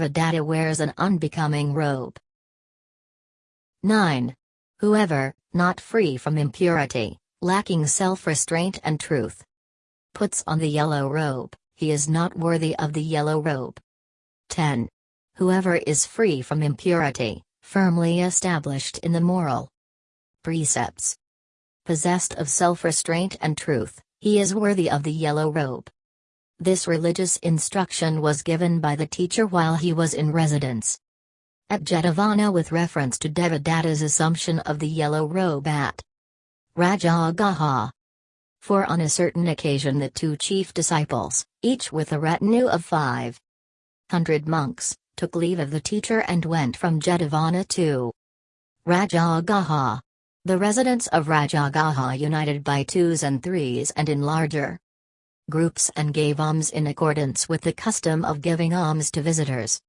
Devadatta wears an unbecoming robe. 9. Whoever, not free from impurity, lacking self-restraint and truth, puts on the yellow robe, he is not worthy of the yellow robe. 10. Whoever is free from impurity, firmly established in the moral precepts, possessed of self-restraint and truth, he is worthy of the yellow robe. This religious instruction was given by the teacher while he was in residence at Jetavana with reference to Devadatta's assumption of the yellow robe at Rajagaha. For on a certain occasion the two chief disciples, each with a retinue of five hundred monks, took leave of the teacher and went from Jetavana to Rajagaha. The residents of Rajagaha united by twos and threes and in larger groups and gave alms in accordance with the custom of giving alms to visitors.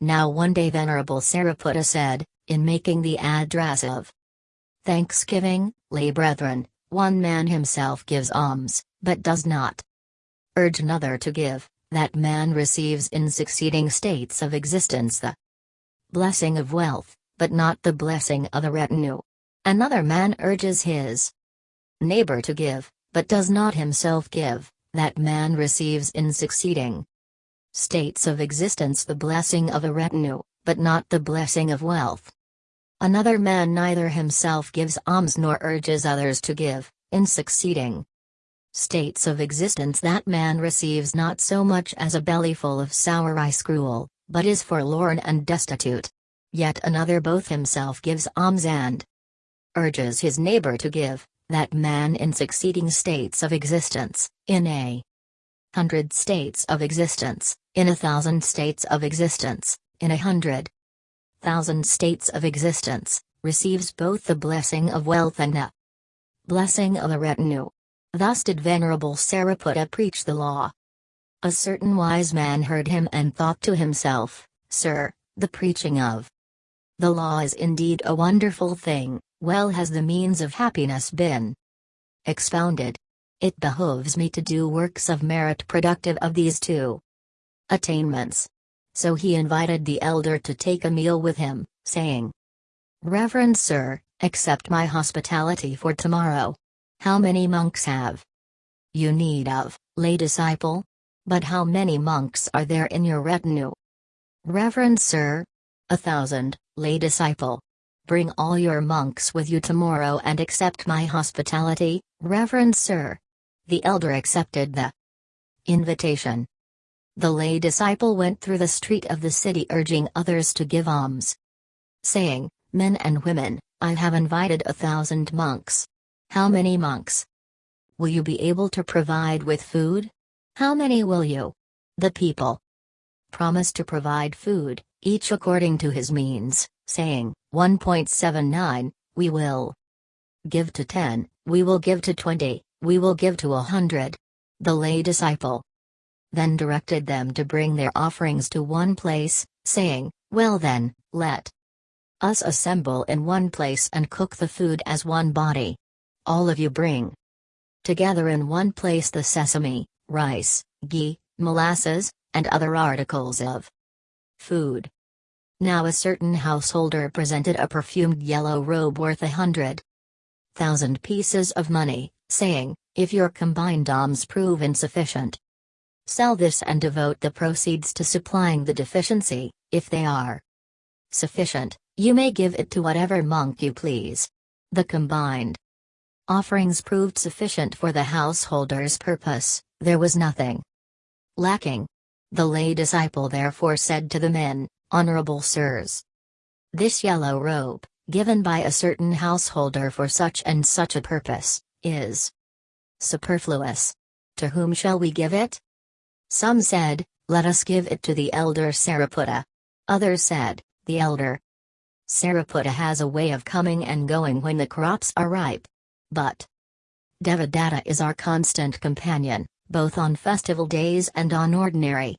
Now one day Venerable Sariputta said, in making the address of thanksgiving, lay brethren, one man himself gives alms, but does not urge another to give, that man receives in succeeding states of existence the blessing of wealth, but not the blessing of the retinue. Another man urges his neighbor to give, but does not himself give, that man receives in succeeding states of existence the blessing of a retinue, but not the blessing of wealth. Another man neither himself gives alms nor urges others to give, in succeeding states of existence that man receives not so much as a bellyful of sour rice gruel, but is forlorn and destitute. Yet another both himself gives alms and urges his neighbor to give, that man in succeeding states of existence, in a hundred states of existence, in a thousand states of existence, in a hundred thousand states of existence, receives both the blessing of wealth and the blessing of a retinue. Thus did Venerable Sariputta preach the law. A certain wise man heard him and thought to himself, Sir, the preaching of the law is indeed a wonderful thing, well has the means of happiness been expounded. It behoves me to do works of merit productive of these two attainments. So he invited the elder to take a meal with him, saying, Reverend Sir, accept my hospitality for tomorrow. How many monks have you need of, lay disciple? But how many monks are there in your retinue? Reverend Sir? A thousand, lay disciple. Bring all your monks with you tomorrow and accept my hospitality, Reverend Sir. The elder accepted the invitation. The lay disciple went through the street of the city urging others to give alms. Saying, Men and women, I have invited a thousand monks. How many monks? Will you be able to provide with food? How many will you? The people promised to provide food, each according to his means, saying, 1.79, we will give to 10, we will give to 20, we will give to a hundred. The lay disciple then directed them to bring their offerings to one place, saying, Well then, let us assemble in one place and cook the food as one body. All of you bring together in one place the sesame, rice, ghee, molasses, and other articles of food. Now a certain householder presented a perfumed yellow robe worth a hundred thousand pieces of money, saying, If your combined alms prove insufficient, sell this and devote the proceeds to supplying the deficiency, if they are sufficient, you may give it to whatever monk you please. The combined offerings proved sufficient for the householder's purpose, there was nothing lacking. The lay disciple therefore said to the men, Honorable sirs, this yellow robe, given by a certain householder for such and such a purpose, is superfluous. To whom shall we give it? Some said, Let us give it to the elder Sariputta. Others said, The elder Sariputta has a way of coming and going when the crops are ripe. But Devadatta is our constant companion, both on festival days and on ordinary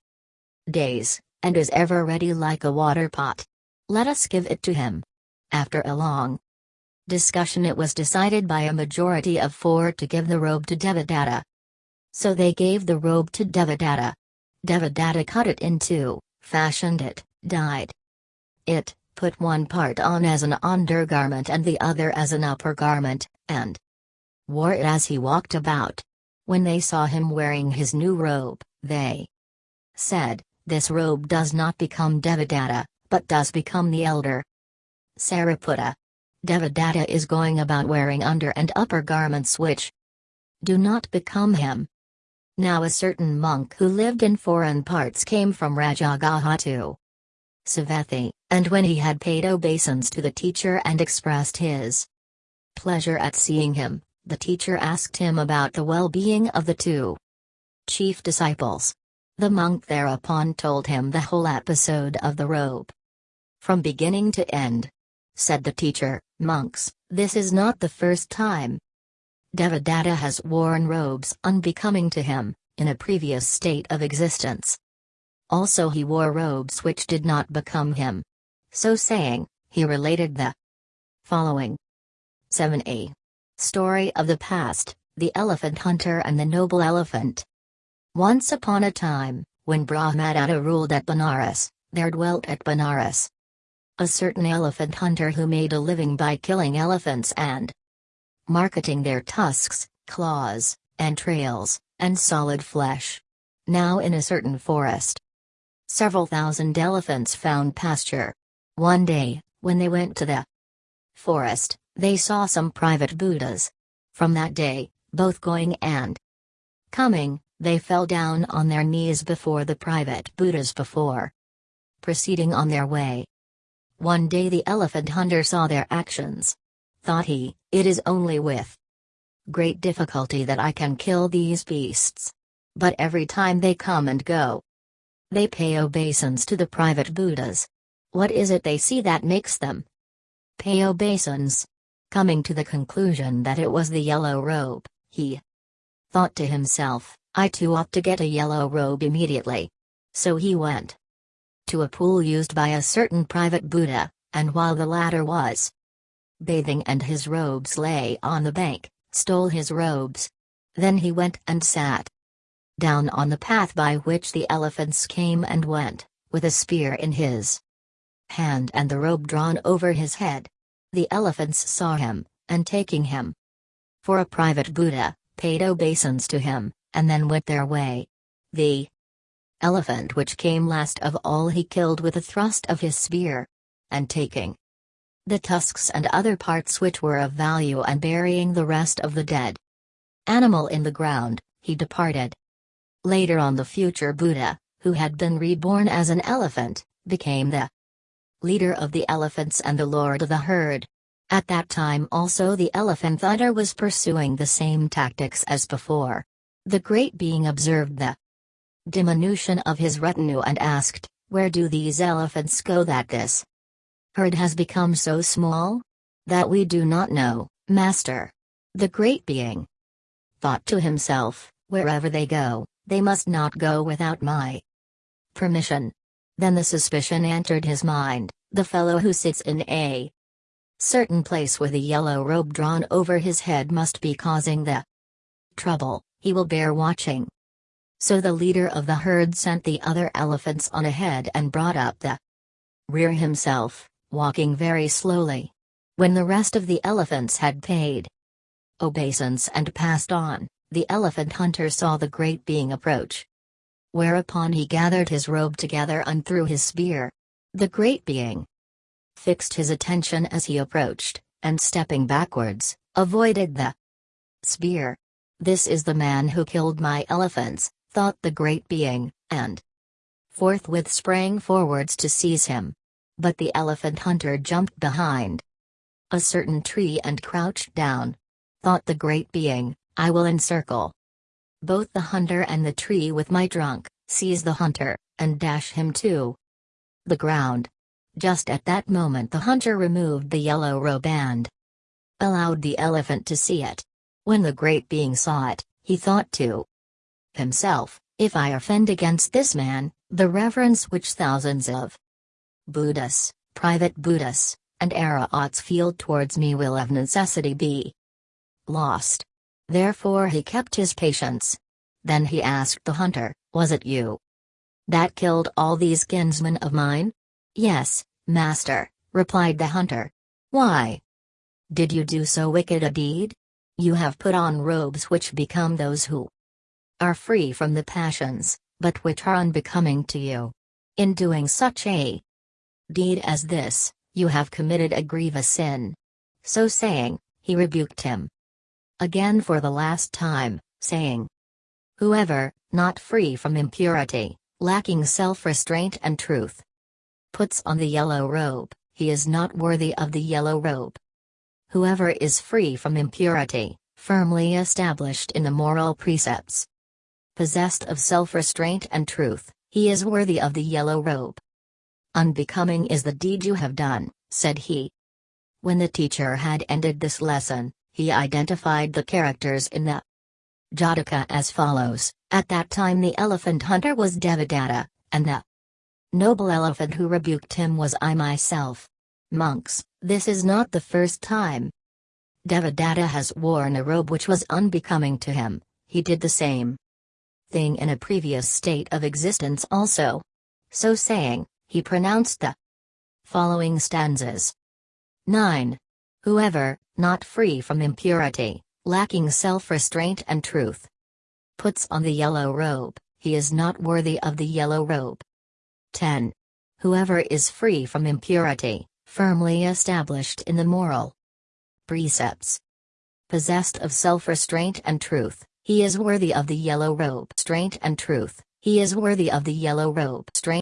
days, and is ever ready like a water pot. Let us give it to him. After a long discussion, it was decided by a majority of four to give the robe to Devadatta. So they gave the robe to Devadatta. Devadatta cut it in two, fashioned it, dyed it, put one part on as an undergarment and the other as an upper garment, and wore it as he walked about. When they saw him wearing his new robe, they said, This robe does not become Devadatta, but does become the elder. Sariputta. Devadatta is going about wearing under and upper garments which do not become him. Now a certain monk who lived in foreign parts came from Rajagaha to Savatthi, and when he had paid obeisance to the teacher and expressed his pleasure at seeing him, the teacher asked him about the well-being of the two chief disciples. The monk thereupon told him the whole episode of the robe. From beginning to end. Said the teacher, monks, this is not the first time. Devadatta has worn robes unbecoming to him, in a previous state of existence. Also he wore robes which did not become him. So saying, he related the following 7a. Story of the past, the elephant hunter and the noble elephant. Once upon a time, when Brahmadatta ruled at Benares, there dwelt at Benares a certain elephant hunter who made a living by killing elephants and marketing their tusks, claws, entrails, and solid flesh. Now in a certain forest, several thousand elephants found pasture. One day, when they went to the forest, they saw some private Buddhas. From that day, both going and coming, they fell down on their knees before the private Buddhas before proceeding on their way. One day the elephant hunter saw their actions. Thought he, it is only with great difficulty that I can kill these beasts. But every time they come and go, they pay obeisance to the private Buddhas. What is it they see that makes them pay obeisance? Coming to the conclusion that it was the yellow robe, he thought to himself, I too ought to get a yellow robe immediately. So he went to a pool used by a certain private Buddha, and while the latter was bathing and his robes lay on the bank, stole his robes. Then he went and sat down on the path by which the elephants came and went, with a spear in his hand and the robe drawn over his head. The elephants saw him, and taking him for a private Buddha, paid obeisance to him, and then went their way. The elephant which came last of all he killed with a thrust of his spear. And taking the tusks and other parts which were of value and burying the rest of the dead animal in the ground, he departed. Later on the future Buddha, who had been reborn as an elephant, became the leader of the elephants and the lord of the herd. At that time also the elephant hunter was pursuing the same tactics as before. The great being observed the diminution of his retinue and asked, Where do these elephants go that this herd has become so small? That we do not know, Master. The great being thought to himself, Wherever they go, they must not go without my permission. Then the suspicion entered his mind the fellow who sits in a certain place with a yellow robe drawn over his head must be causing the trouble, he will bear watching. So the leader of the herd sent the other elephants on ahead and brought up the rear himself, walking very slowly. When the rest of the elephants had paid obeisance and passed on, the elephant hunter saw the great being approach. Whereupon he gathered his robe together and threw his spear. The great being fixed his attention as he approached, and stepping backwards, avoided the spear. This is the man who killed my elephants, thought the great being, and forthwith sprang forwards to seize him. But the elephant hunter jumped behind a certain tree and crouched down. Thought the great being, I will encircle both the hunter and the tree with my trunk, seize the hunter, and dash him to the ground. Just at that moment the hunter removed the yellow robe and allowed the elephant to see it. When the great being saw it, he thought to himself, if I offend against this man, the reverence which thousands of Buddhas, private Buddhas, and Arahats feel towards me will of necessity be lost. Therefore he kept his patience. Then he asked the hunter, Was it you That killed all these kinsmen of mine? Yes, master, replied the hunter. Why? Did you do so wicked a deed? You have put on robes which become those who are free from the passions, but which are unbecoming to you. In doing such a deed as this, you have committed a grievous sin. So saying, he rebuked him again for the last time, saying, Whoever, not free from impurity, lacking self restraint and truth, puts on the yellow robe, he is not worthy of the yellow robe. Whoever is free from impurity, firmly established in the moral precepts, possessed of self restraint and truth, he is worthy of the yellow robe. Unbecoming is the deed you have done, said he. When the teacher had ended this lesson, he identified the characters in the Jataka as follows At that time, the elephant hunter was Devadatta, and the noble elephant who rebuked him was I myself. Monks, this is not the first time. Devadatta has worn a robe which was unbecoming to him, he did the same thing in a previous state of existence also. So saying, he pronounced the following stanzas 9. Whoever, not free from impurity, lacking self restraint and truth, puts on the yellow robe, he is not worthy of the yellow robe. 10. Whoever is free from impurity, firmly established in the moral precepts, possessed of self restraint and truth, he is worthy of the yellow robe. Strength and truth, he is worthy of the yellow robe. Strength